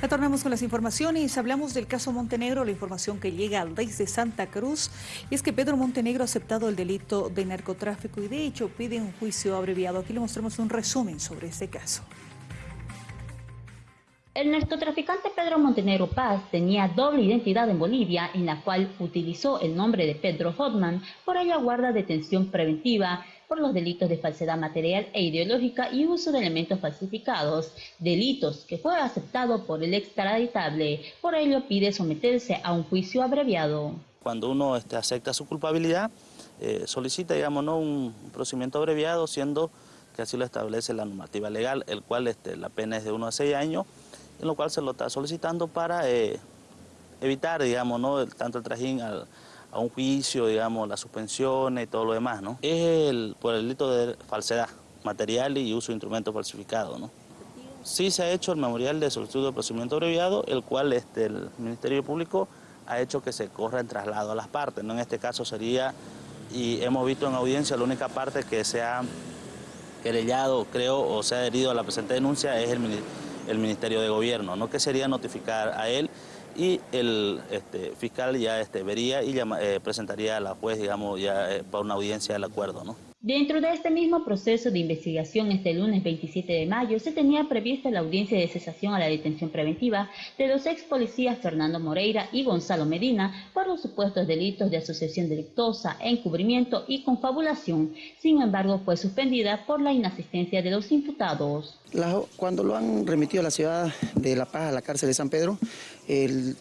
Retornamos con las informaciones. Hablamos del caso Montenegro, la información que llega desde Santa Cruz. Y es que Pedro Montenegro ha aceptado el delito de narcotráfico y de hecho pide un juicio abreviado. Aquí le mostramos un resumen sobre este caso. El narcotraficante Pedro Montenegro Paz tenía doble identidad en Bolivia, en la cual utilizó el nombre de Pedro Hotman, por ello guarda detención preventiva por los delitos de falsedad material e ideológica y uso de elementos falsificados, delitos que fue aceptado por el extraditable. Por ello pide someterse a un juicio abreviado. Cuando uno este, acepta su culpabilidad, eh, solicita digamos, ¿no? un procedimiento abreviado, siendo que así lo establece la normativa legal, el cual este, la pena es de 1 a 6 años, en lo cual se lo está solicitando para eh, evitar digamos, ¿no? tanto el trajín a un juicio, digamos, las suspensiones y todo lo demás, ¿no? Es el, por el delito de falsedad material y uso de instrumentos falsificados, ¿no? Sí se ha hecho el memorial de solicitud de procedimiento abreviado, el cual este, el Ministerio Público ha hecho que se corra en traslado a las partes, ¿no? En este caso sería, y hemos visto en audiencia, la única parte que se ha querellado, creo, o se ha adherido a la presente denuncia es el, el Ministerio de Gobierno, ¿no? Que sería notificar a él y el este, fiscal ya este, vería y eh, presentaría a la juez, digamos, ya eh, para una audiencia del acuerdo, ¿no? Dentro de este mismo proceso de investigación, este lunes 27 de mayo, se tenía prevista la audiencia de cesación a la detención preventiva de los ex policías Fernando Moreira y Gonzalo Medina por los supuestos delitos de asociación delictosa, encubrimiento y confabulación. Sin embargo, fue suspendida por la inasistencia de los imputados. cuando lo han remitido a la ciudad de La Paz, a la cárcel de San Pedro, el,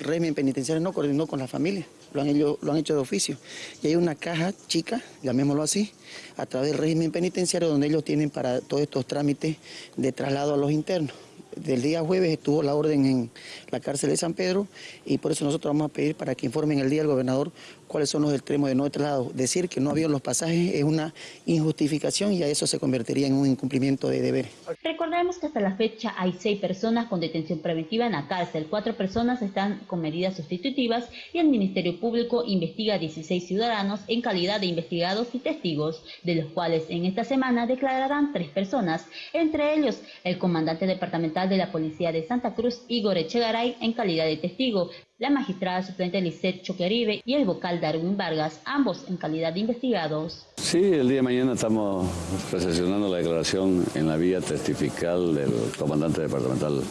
régimen penitenciario no coordinó con la familia lo han, hecho, lo han hecho de oficio. Y hay una caja chica, llamémoslo así, a través del régimen penitenciario donde ellos tienen para todos estos trámites de traslado a los internos del día jueves estuvo la orden en la cárcel de San Pedro y por eso nosotros vamos a pedir para que informen el día al gobernador cuáles son los extremos de no traslado. Decir que no había los pasajes es una injustificación y a eso se convertiría en un incumplimiento de deberes. Recordemos que hasta la fecha hay seis personas con detención preventiva en la cárcel, cuatro personas están con medidas sustitutivas y el Ministerio Público investiga a 16 ciudadanos en calidad de investigados y testigos, de los cuales en esta semana declararán tres personas, entre ellos el comandante departamental de la Policía de Santa Cruz, Igor Echegaray, en calidad de testigo, la magistrada suplente Lisette Choqueribe y el vocal Darwin Vargas, ambos en calidad de investigados. Sí, el día de mañana estamos recepcionando la declaración en la vía testifical del comandante departamental.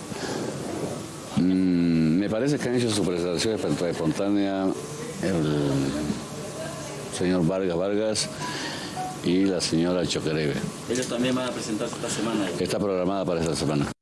Mm, me parece que han hecho su presentación espontánea el señor Vargas Vargas y la señora Choquerebe. ¿Ellos también van a presentarse esta semana? Está programada para esta semana.